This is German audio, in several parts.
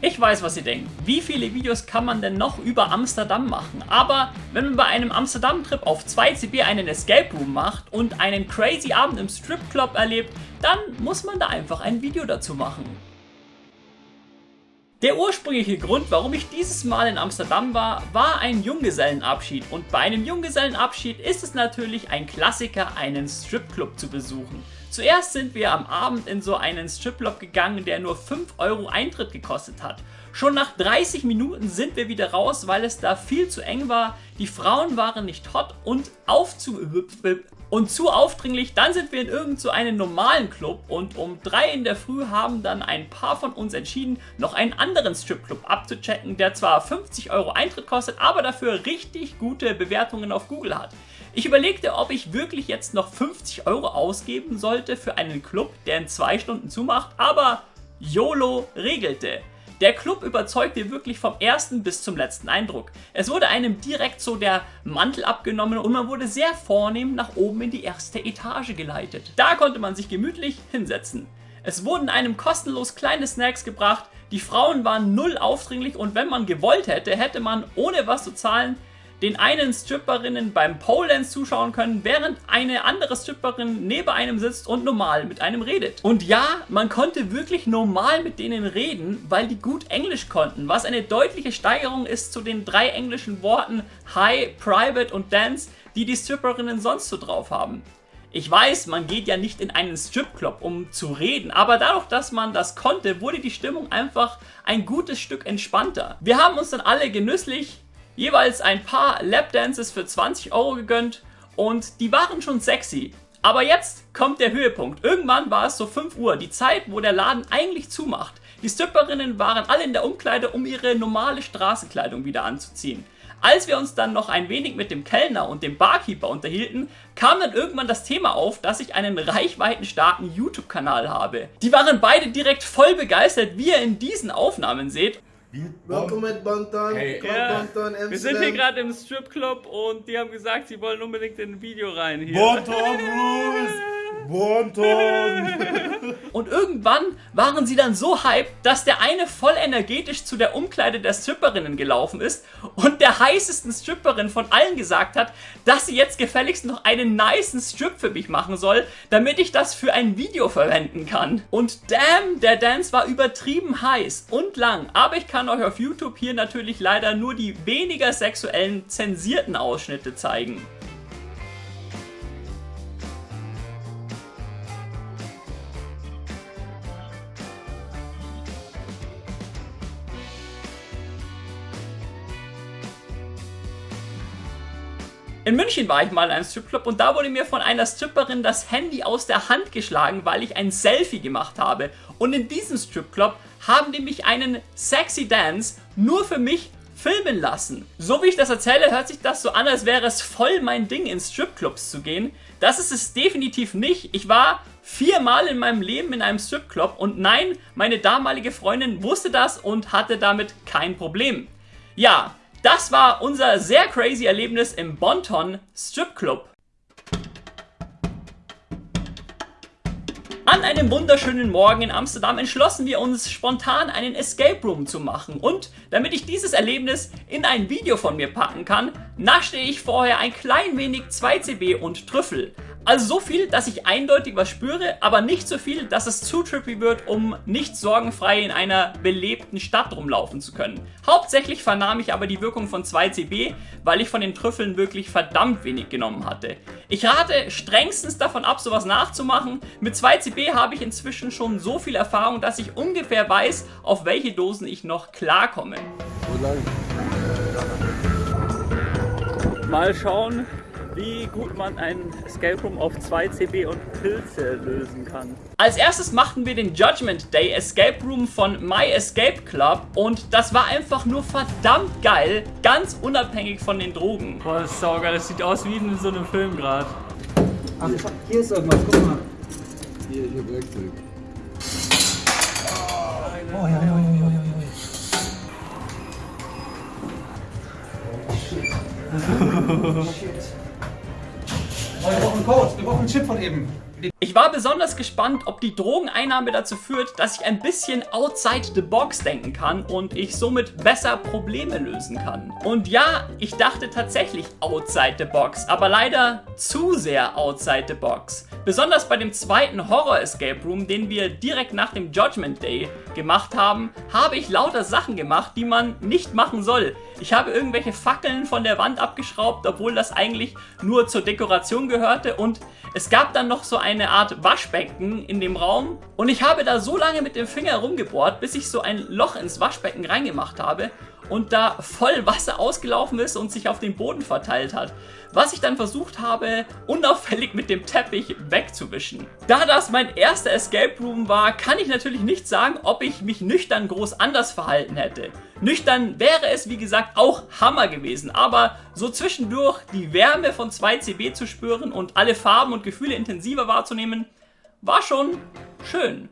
Ich weiß, was ihr denkt. Wie viele Videos kann man denn noch über Amsterdam machen? Aber wenn man bei einem Amsterdam-Trip auf 2CB einen Escape Room macht und einen crazy Abend im Stripclub erlebt, dann muss man da einfach ein Video dazu machen. Der ursprüngliche Grund, warum ich dieses Mal in Amsterdam war, war ein Junggesellenabschied und bei einem Junggesellenabschied ist es natürlich ein Klassiker, einen Stripclub zu besuchen. Zuerst sind wir am Abend in so einen Stripclub gegangen, der nur 5 Euro Eintritt gekostet hat. Schon nach 30 Minuten sind wir wieder raus, weil es da viel zu eng war, die Frauen waren nicht hot und aufzu und zu aufdringlich, dann sind wir in irgend so einen normalen Club und um 3 in der Früh haben dann ein paar von uns entschieden, noch einen anderen Stripclub abzuchecken, der zwar 50 Euro Eintritt kostet, aber dafür richtig gute Bewertungen auf Google hat. Ich überlegte, ob ich wirklich jetzt noch 50 Euro ausgeben sollte für einen Club, der in 2 Stunden zumacht, aber YOLO regelte. Der Club überzeugte wirklich vom ersten bis zum letzten Eindruck. Es wurde einem direkt so der Mantel abgenommen und man wurde sehr vornehm nach oben in die erste Etage geleitet. Da konnte man sich gemütlich hinsetzen. Es wurden einem kostenlos kleine Snacks gebracht, die Frauen waren null aufdringlich und wenn man gewollt hätte, hätte man ohne was zu zahlen den einen Stripperinnen beim Pole Dance zuschauen können, während eine andere Stripperin neben einem sitzt und normal mit einem redet. Und ja, man konnte wirklich normal mit denen reden, weil die gut Englisch konnten, was eine deutliche Steigerung ist zu den drei englischen Worten High, Private und Dance, die die Stripperinnen sonst so drauf haben. Ich weiß, man geht ja nicht in einen Stripclub, um zu reden, aber dadurch, dass man das konnte, wurde die Stimmung einfach ein gutes Stück entspannter. Wir haben uns dann alle genüsslich jeweils ein paar Lapdances für 20 Euro gegönnt und die waren schon sexy. Aber jetzt kommt der Höhepunkt. Irgendwann war es so 5 Uhr, die Zeit, wo der Laden eigentlich zumacht. Die Stripperinnen waren alle in der Umkleide, um ihre normale Straßenkleidung wieder anzuziehen. Als wir uns dann noch ein wenig mit dem Kellner und dem Barkeeper unterhielten, kam dann irgendwann das Thema auf, dass ich einen reichweitenstarken YouTube-Kanal habe. Die waren beide direkt voll begeistert, wie ihr in diesen Aufnahmen seht Welcome at Bantan, hey, ja. Bantan, Wir sind hier gerade im Stripclub und die haben gesagt, sie wollen unbedingt in ein Video rein hier. Bantan Rules! Bonton! Und irgendwann waren sie dann so hyped, dass der eine voll energetisch zu der Umkleide der Stripperinnen gelaufen ist und der heißesten Stripperin von allen gesagt hat, dass sie jetzt gefälligst noch einen niceen Strip für mich machen soll, damit ich das für ein Video verwenden kann. Und damn, der Dance war übertrieben heiß und lang, aber ich kann euch auf YouTube hier natürlich leider nur die weniger sexuellen zensierten Ausschnitte zeigen. In München war ich mal in einem Stripclub und da wurde mir von einer Stripperin das Handy aus der Hand geschlagen, weil ich ein Selfie gemacht habe. Und in diesem Stripclub haben die mich einen sexy Dance nur für mich filmen lassen. So wie ich das erzähle, hört sich das so an, als wäre es voll mein Ding, in Stripclubs zu gehen. Das ist es definitiv nicht. Ich war viermal in meinem Leben in einem Stripclub und nein, meine damalige Freundin wusste das und hatte damit kein Problem. Ja, das war unser sehr crazy Erlebnis im Bonton Strip Club. An einem wunderschönen Morgen in Amsterdam entschlossen wir uns spontan einen Escape Room zu machen und damit ich dieses Erlebnis in ein Video von mir packen kann, naschte ich vorher ein klein wenig 2CB und Trüffel. Also so viel, dass ich eindeutig was spüre, aber nicht so viel, dass es zu trippy wird, um nicht sorgenfrei in einer belebten Stadt rumlaufen zu können. Hauptsächlich vernahm ich aber die Wirkung von 2CB, weil ich von den Trüffeln wirklich verdammt wenig genommen hatte. Ich rate strengstens davon ab, sowas nachzumachen. Mit 2CB habe ich inzwischen schon so viel Erfahrung, dass ich ungefähr weiß, auf welche Dosen ich noch klarkomme. Mal schauen, wie gut man ein Escape Room auf 2 CB und Pilze lösen kann. Als erstes machten wir den Judgment Day Escape Room von My Escape Club und das war einfach nur verdammt geil, ganz unabhängig von den Drogen. Boah, das ist saugeil, das sieht aus wie in so einem Film gerade. Ach, hier ist irgendwas, guck mal. Hier, hier Werkzeug. Oh, ja, ja, ja, ja, ja, ja. Oh, shit. Code, wir brauchen einen Chip von eben. Ich war besonders gespannt, ob die Drogeneinnahme dazu führt, dass ich ein bisschen outside the box denken kann und ich somit besser Probleme lösen kann. Und ja, ich dachte tatsächlich outside the box, aber leider zu sehr outside the box. Besonders bei dem zweiten Horror Escape Room, den wir direkt nach dem Judgment Day gemacht haben, habe ich lauter Sachen gemacht, die man nicht machen soll. Ich habe irgendwelche Fackeln von der Wand abgeschraubt, obwohl das eigentlich nur zur Dekoration gehörte. Und es gab dann noch so eine Art Waschbecken in dem Raum. Und ich habe da so lange mit dem Finger rumgebohrt, bis ich so ein Loch ins Waschbecken reingemacht habe und da voll Wasser ausgelaufen ist und sich auf den Boden verteilt hat. Was ich dann versucht habe, unauffällig mit dem Teppich wegzuwischen. Da das mein erster Escape Room war, kann ich natürlich nicht sagen, ob ich mich nüchtern groß anders verhalten hätte. Nüchtern wäre es, wie gesagt, auch Hammer gewesen, aber so zwischendurch die Wärme von 2CB zu spüren und alle Farben und Gefühle intensiver wahrzunehmen, war schon schön.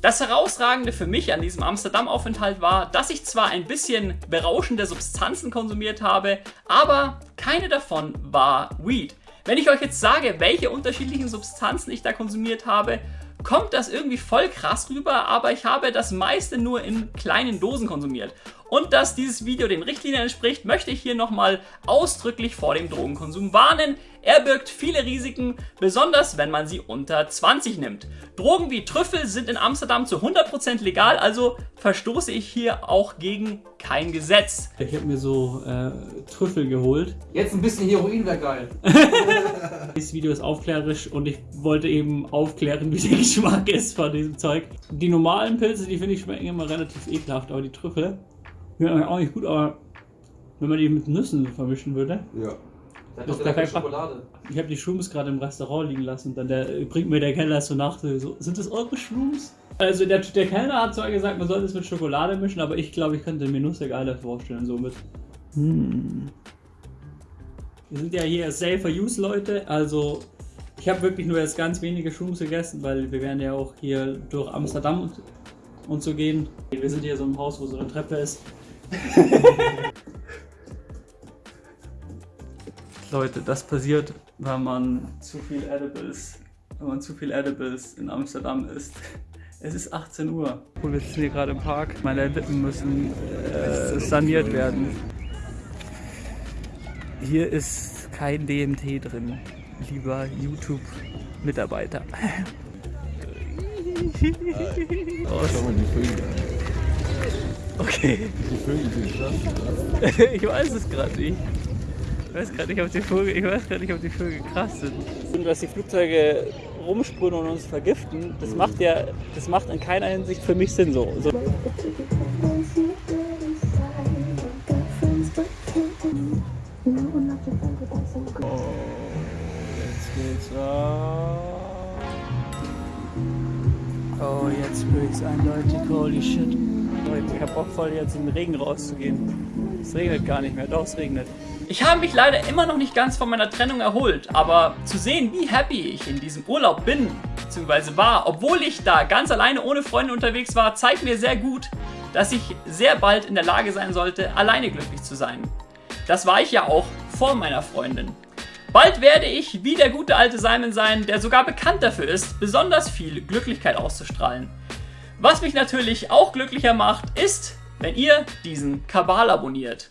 Das Herausragende für mich an diesem Amsterdam-Aufenthalt war, dass ich zwar ein bisschen berauschende Substanzen konsumiert habe, aber keine davon war Weed. Wenn ich euch jetzt sage, welche unterschiedlichen Substanzen ich da konsumiert habe, kommt das irgendwie voll krass rüber, aber ich habe das meiste nur in kleinen Dosen konsumiert. Und dass dieses Video den Richtlinien entspricht, möchte ich hier nochmal ausdrücklich vor dem Drogenkonsum warnen. Er birgt viele Risiken, besonders wenn man sie unter 20 nimmt. Drogen wie Trüffel sind in Amsterdam zu 100% legal, also verstoße ich hier auch gegen kein Gesetz. Ich habe mir so äh, Trüffel geholt. Jetzt ein bisschen Heroin wäre geil. Dieses Video ist aufklärerisch und ich wollte eben aufklären, wie der Geschmack ist von diesem Zeug. Die normalen Pilze, die finde ich schmecken immer relativ ekelhaft, aber die Trüffel schmecken auch nicht gut, aber wenn man die mit Nüssen vermischen würde. Ja. Da Das ist kein Schokolade. Ich habe die Shrooms gerade im Restaurant liegen lassen und dann der, bringt mir der Kellner so nach, so, sind das eure Shrooms? Also der, der Kellner hat zwar gesagt, man sollte es mit Schokolade mischen, aber ich glaube, ich könnte mir Nüsse geiler vorstellen, somit. Hm. Wir sind ja hier Safer Use Leute, also ich habe wirklich nur jetzt ganz wenige Shrooms gegessen, weil wir werden ja auch hier durch Amsterdam und, und so gehen. Wir sind hier so im Haus, wo so eine Treppe ist. Leute, das passiert, wenn man zu viel Edibles, wenn man zu viel Edibles in Amsterdam isst. Es ist 18 Uhr. Und wir sitzen hier gerade im Park. Meine Lippen müssen äh, saniert werden. Hier ist kein DMT drin, lieber YouTube-Mitarbeiter. Schau Okay, Die Vögel sind krass. ich weiß es gerade nicht. Ich weiß gerade nicht, ob die Vögel, ich weiß gerade nicht, ob die Vögel krass sind. Und dass die Flugzeuge rumsprühen und uns vergiften, das macht ja, das macht in keiner Hinsicht für mich Sinn so. so jetzt geht's ab. Oh, jetzt ich's eindeutig, holy shit. Ich hab Bock voll jetzt in den Regen rauszugehen. Es regnet gar nicht mehr, doch es regnet. Ich habe mich leider immer noch nicht ganz von meiner Trennung erholt, aber zu sehen, wie happy ich in diesem Urlaub bin, bzw. war, obwohl ich da ganz alleine ohne Freunde unterwegs war, zeigt mir sehr gut, dass ich sehr bald in der Lage sein sollte, alleine glücklich zu sein. Das war ich ja auch vor meiner Freundin. Bald werde ich wie der gute alte Simon sein, der sogar bekannt dafür ist, besonders viel Glücklichkeit auszustrahlen. Was mich natürlich auch glücklicher macht, ist, wenn ihr diesen Kabal abonniert.